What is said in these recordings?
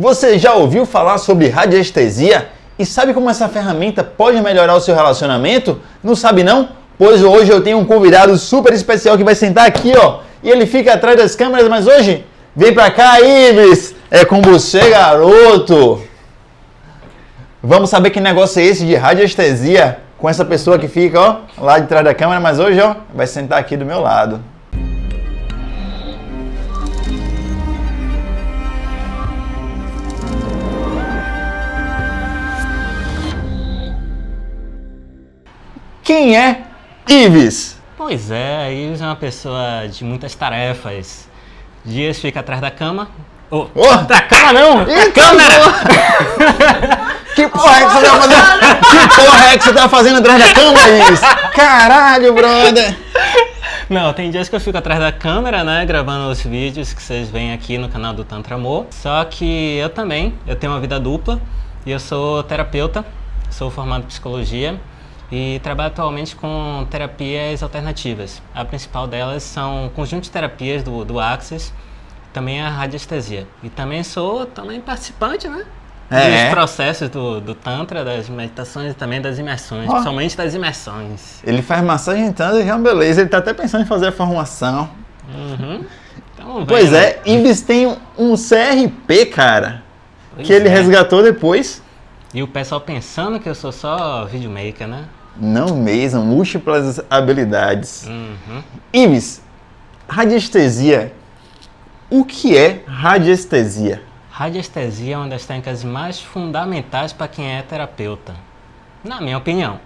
Você já ouviu falar sobre radiestesia? E sabe como essa ferramenta pode melhorar o seu relacionamento? Não sabe não? Pois hoje eu tenho um convidado super especial que vai sentar aqui, ó. E ele fica atrás das câmeras, mas hoje, vem pra cá, Ives! É com você, garoto! Vamos saber que negócio é esse de radiestesia com essa pessoa que fica, ó, lá de trás da câmera, mas hoje, ó, vai sentar aqui do meu lado. Quem é Ives? Pois é, Ives é uma pessoa de muitas tarefas. Dias fica atrás da cama. Oh, Oh! da cama não! Da câmera! Que porra é que você tá fazendo? Que porra é que você tá fazendo atrás da câmera, Ives? Caralho, brother! Não, tem dias que eu fico atrás da câmera, né, gravando os vídeos que vocês veem aqui no canal do Tantra Amor. Só que eu também, eu tenho uma vida dupla e eu sou terapeuta, sou formado em psicologia e trabalho atualmente com terapias alternativas. A principal delas são o conjunto de terapias do, do Axis, também a radiestesia. E também sou também participante, né? É. Dos processos do, do Tantra, das meditações e também das imersões, Ó. principalmente das imersões. Ele faz massagem então, já é uma beleza. Ele tá até pensando em fazer a formação. Uhum. Então, Pois né? é, Ives tem um- um CRP, cara, Pois que ele é. resgatou depois. E o pessoal pensando que eu sou só videomaker, né? Não mesmo, múltiplas habilidades. Uhum. Ives, radiestesia. O que é radiestesia? Radiestesia é uma das técnicas mais fundamentais para quem é terapeuta, na minha opinião.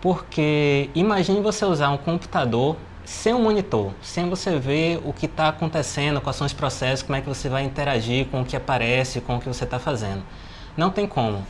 Porque imagine você usar um computador sem um monitor, sem você ver o que está acontecendo, quais são os processos, como é que você vai interagir com o que aparece, com o que você está fazendo. Não tem como.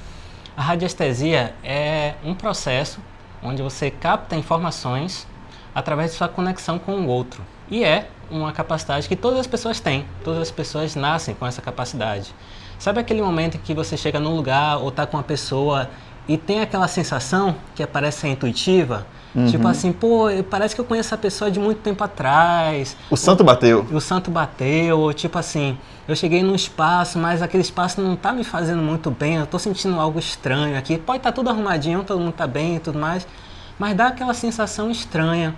A radiestesia é um processo onde você capta informações através de sua conexão com o outro. E é uma capacidade que todas as pessoas têm, todas as pessoas nascem com essa capacidade. Sabe aquele momento em que você chega num lugar ou está com uma pessoa e tem aquela sensação que parece ser intuitiva? Tipo assim, pô, parece que eu conheço essa pessoa de muito tempo atrás. O santo bateu. O santo bateu, tipo assim, eu cheguei num espaço, mas aquele espaço não tá me fazendo muito bem, eu tô sentindo algo estranho aqui. Pode estar tudo arrumadinho, todo mundo tá bem e tudo mais, mas dá aquela sensação estranha.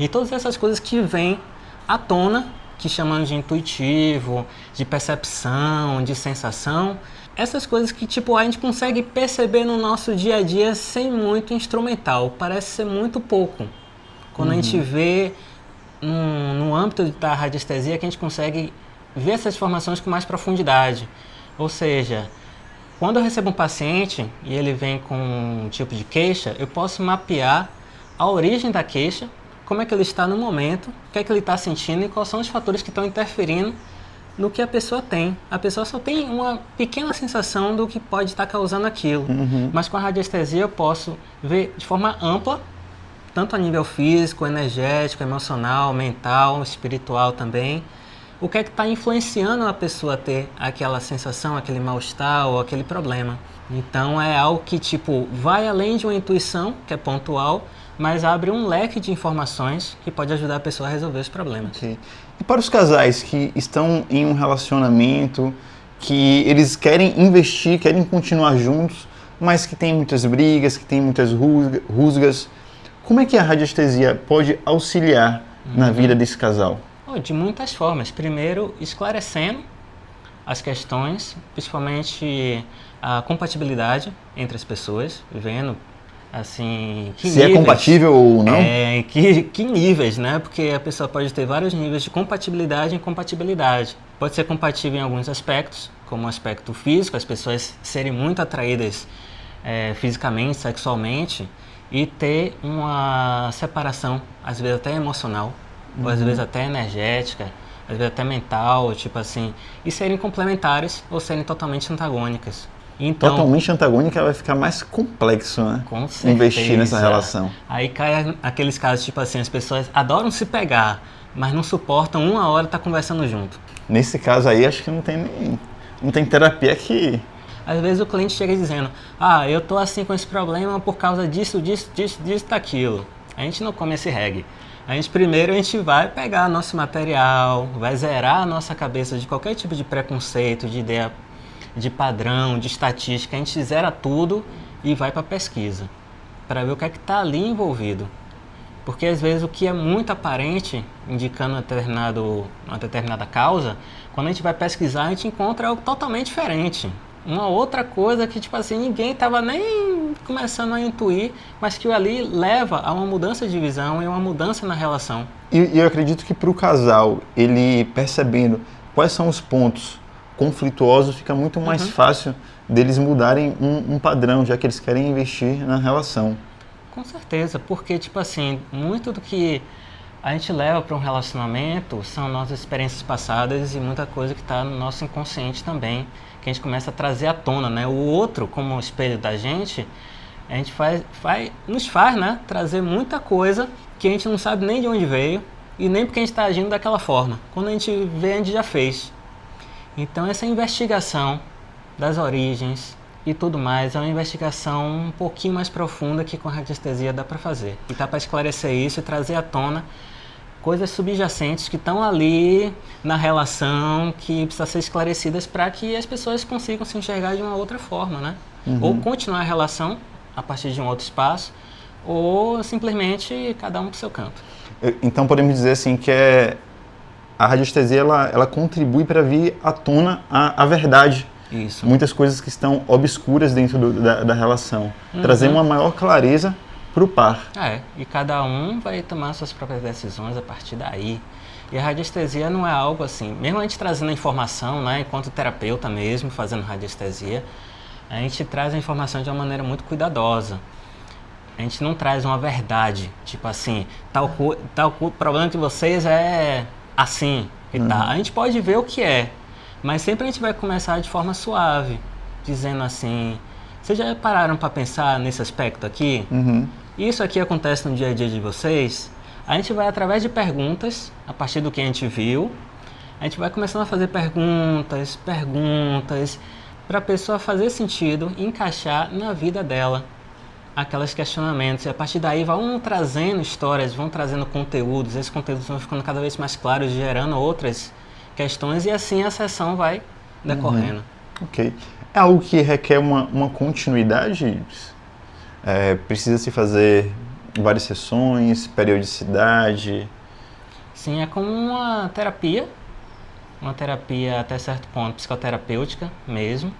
E todas essas coisas que vêm à tona, que chamamos de intuitivo, de percepção, de sensação, essas coisas que tipo a gente consegue perceber no nosso dia a dia sem muito instrumental, parece ser muito pouco. Quando a gente vê no, no âmbito da radiestesia que a gente consegue ver essas informações com mais profundidade. Ou seja, quando eu recebo um paciente e ele vem com um tipo de queixa, eu posso mapear a origem da queixa, como é que ele está no momento, o que é que ele está sentindo e quais são os fatores que estão interferindo no que a pessoa tem. A pessoa só tem uma pequena sensação do que pode estar causando aquilo. Mas com a radiestesia eu posso ver de forma ampla, tanto a nível físico, energético, emocional, mental, espiritual também, o que é que está influenciando a pessoa a ter aquela sensação, aquele mal-estar ou aquele problema. Então é algo que tipo vai além de uma intuição, que é pontual, mas abre um leque de informações que pode ajudar a pessoa a resolver os problemas. Ok. E para os casais que estão em um relacionamento, que eles querem investir, querem continuar juntos, mas que tem muitas brigas, que tem muitas rusga- rusgas, como é que a radiestesia pode auxiliar na vida desse casal? Oh, de muitas formas. Primeiro, esclarecendo as questões, principalmente a compatibilidade entre as pessoas, vendo assim Se é níveis- compatível ou não? É, que, que níveis, né? Porque a pessoa pode ter vários níveis de compatibilidade e incompatibilidade. Pode ser compatível em alguns aspectos, como o aspecto físico, as pessoas serem muito atraídas é, fisicamente, sexualmente, e ter uma separação, às vezes até emocional, ou às vezes até energética, às vezes até mental, tipo assim, e serem complementares ou serem totalmente antagônicas. Então, Totalmente antagônica vai ficar mais complexo, né? com certeza. Investir nessa relação. Aí cai aqueles casos, tipo assim, as pessoas adoram se pegar, mas não suportam uma hora estar conversando junto. Nesse caso aí, acho que não tem nem, não tem terapia que Às vezes o cliente chega dizendo, ah, eu tô assim com esse problema por causa disso, disso, disso, disso, daquilo. A gente não come esse reggae. A gente primeiro a gente vai pegar nosso material, vai zerar a nossa cabeça de qualquer tipo de preconceito, de ideia de padrão, de estatística, a gente zera tudo e vai para pesquisa, para ver o que é que está ali envolvido. Porque às vezes o que é muito aparente, indicando determinado, uma determinada causa, quando a gente vai pesquisar, a gente encontra algo totalmente diferente. Uma outra coisa que, tipo assim, ninguém estava nem começando a intuir, mas que ali leva a uma mudança de visão e uma mudança na relação. E eu acredito que para o casal, ele percebendo quais são os pontos conflituosos, fica muito mais uhum. fácil deles mudarem um, um padrão, já que eles querem investir na relação. Com certeza, porque, tipo assim, muito do que a gente leva para um relacionamento são nossas experiências passadas e muita coisa que está no nosso inconsciente também, que a gente começa a trazer à tona, né? O outro, como espelho da gente, a gente faz, faz, nos faz, né? Trazer muita coisa que a gente não sabe nem de onde veio e nem porque a gente está agindo daquela forma. Quando a gente vê, a gente já fez. Então, essa investigação das origens, e tudo mais. É uma investigação um pouquinho mais profunda que com a radiestesia dá para fazer. E dá para esclarecer isso e trazer à tona coisas subjacentes que estão ali na relação que precisam ser esclarecidas para que as pessoas consigam se enxergar de uma outra forma, né? Uhum. Ou continuar a relação a partir de um outro espaço, ou simplesmente cada um para o seu canto. Então podemos dizer assim que é a radiestesia ela, ela contribui para vir à tona a, a verdade isso. muitas coisas que estão obscuras dentro do, da, da, relação. Uhum. Trazer uma maior clareza para o par. É, e cada um vai tomar suas próprias decisões a partir daí. E a radiestesia não é algo assim, mesmo a gente trazendo a informação, né, enquanto terapeuta mesmo, fazendo radiestesia, a gente traz a informação de uma maneira muito cuidadosa. A gente não traz uma verdade, tipo assim, tal, tal problema de vocês é assim e uhum. tal. A gente pode ver o que é, mas sempre a gente vai começar de forma suave, dizendo assim: vocês já pararam para pensar nesse aspecto aqui? Uhum. Isso aqui acontece no dia a dia de vocês? A gente vai através de perguntas, a partir do que a gente viu, a gente vai começando a fazer perguntas, perguntas, para a pessoa fazer sentido, encaixar na vida dela aqueles questionamentos. E a partir daí vão trazendo histórias, vão trazendo conteúdos, esses conteúdos vão ficando cada vez mais claros, gerando outras questões e assim a sessão vai decorrendo. Uhum. Ok. É algo que requer uma, uma continuidade? É, precisa se fazer várias sessões, periodicidade? Sim, é como uma terapia, uma terapia até certo ponto psicoterapêutica mesmo.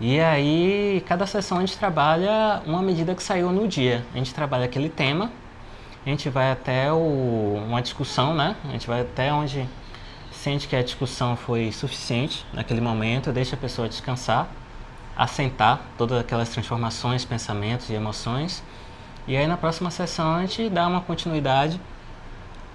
E aí, cada sessão a gente trabalha uma medida que saiu no dia. A gente trabalha aquele tema, a gente vai até o, uma discussão, né? A gente vai até onde sente que a discussão foi suficiente naquele momento, deixa a pessoa descansar, assentar todas aquelas transformações, pensamentos e emoções. E aí na próxima sessão a gente dá uma continuidade,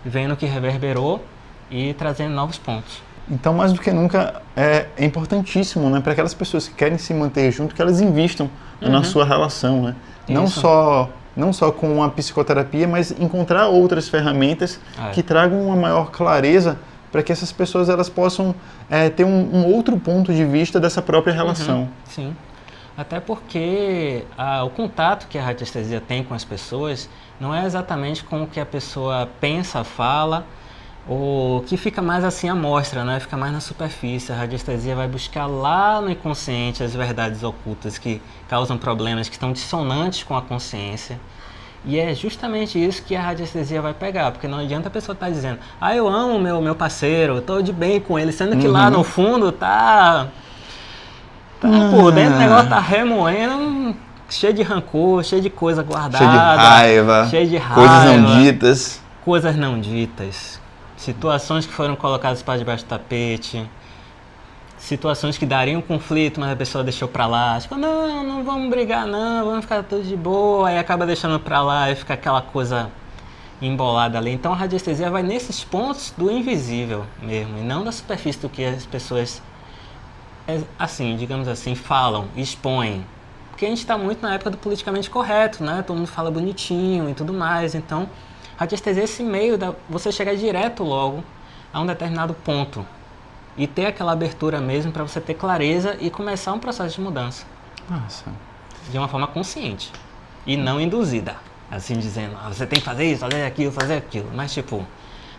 vendo o que reverberou e trazendo novos pontos. Então, mais do que nunca, é, é importantíssimo né, para aquelas pessoas que querem se manter junto, que elas investam uhum. na sua relação. Né? Não só não só com a psicoterapia, mas encontrar outras ferramentas é. que tragam uma maior clareza para que essas pessoas elas possam é, ter um, um, outro ponto de vista dessa própria relação. Uhum, sim. Até porque o contato que a radiestesia tem com as pessoas não é exatamente com o que a pessoa pensa, fala, ou que fica mais assim à mostra, né? fica mais na superfície. A radiestesia vai buscar lá no inconsciente as verdades ocultas que causam problemas, que estão dissonantes com a consciência. E é justamente isso que a radiestesia vai pegar, porque não adianta a pessoa estar tá dizendo, ah, eu amo meu meu parceiro, estou de bem com ele, sendo que uhum. lá no fundo tá, tá uhum. por dentro o negócio tá remoendo, cheio de rancor, cheio de coisa guardada, cheio de raiva, cheio de raiva, coisas não ditas, coisas não ditas, situações que foram colocadas para debaixo do tapete situações que dariam conflito, mas a pessoa deixou pra lá. Tipo, não, não vamos brigar não, vamos ficar todos de boa. Aí acaba deixando pra lá e fica aquela coisa embolada ali. Então a radiestesia vai nesses pontos do invisível mesmo, e não da superfície do que as pessoas, é, assim, digamos assim, falam, expõem. Porque a gente está muito na época do politicamente correto, né? Todo mundo fala bonitinho e tudo mais. Então, radiestesia é esse meio da você chegar direto logo a um determinado ponto e ter aquela abertura mesmo para você ter clareza e começar um processo de mudança. Nossa. De uma forma consciente e não induzida. Assim dizendo, ah, você tem que fazer isso, fazer aquilo, fazer aquilo. Mas tipo,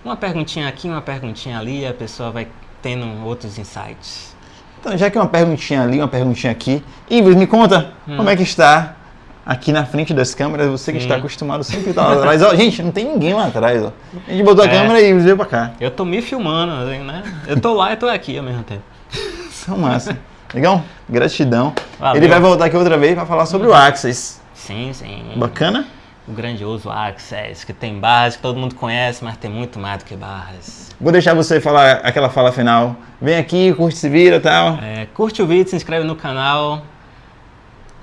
uma perguntinha aqui, uma perguntinha ali, a pessoa vai tendo outros insights. Então, já que uma perguntinha ali, uma perguntinha aqui. Ives, me conta Hum. como é que está aqui na frente das câmeras, você que Sim. está acostumado sempre a estar lá atrás. Ó, gente, não tem ninguém lá atrás, ó. A gente botou a É. câmera e veio pra cá. Eu tô me filmando, assim, né? Eu tô lá e tô aqui ao mesmo tempo. São massa. Legal? Gratidão. Valeu. Ele vai voltar aqui outra vez para falar sobre o Axis. Sim, sim. Bacana? O grandioso Access, que tem barras que todo mundo conhece, mas tem muito mais do que barras. Vou deixar você falar aquela fala final. Vem aqui, curte, se vira e tal. É, curte o vídeo, se inscreve no canal.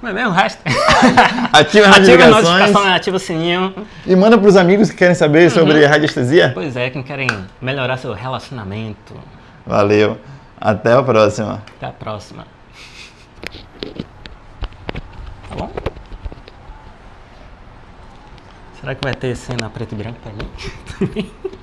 Como é mesmo o resto? Ativa as ativa a notificações. notificação, né? ativa o sininho. E manda pros amigos que querem saber Uhum. sobre radiestesia. Pois é, quem querem melhorar seu relacionamento. Valeu. Até a próxima. Até a próxima. Tá bom? Será que vai ter cena preto e branco pra mim?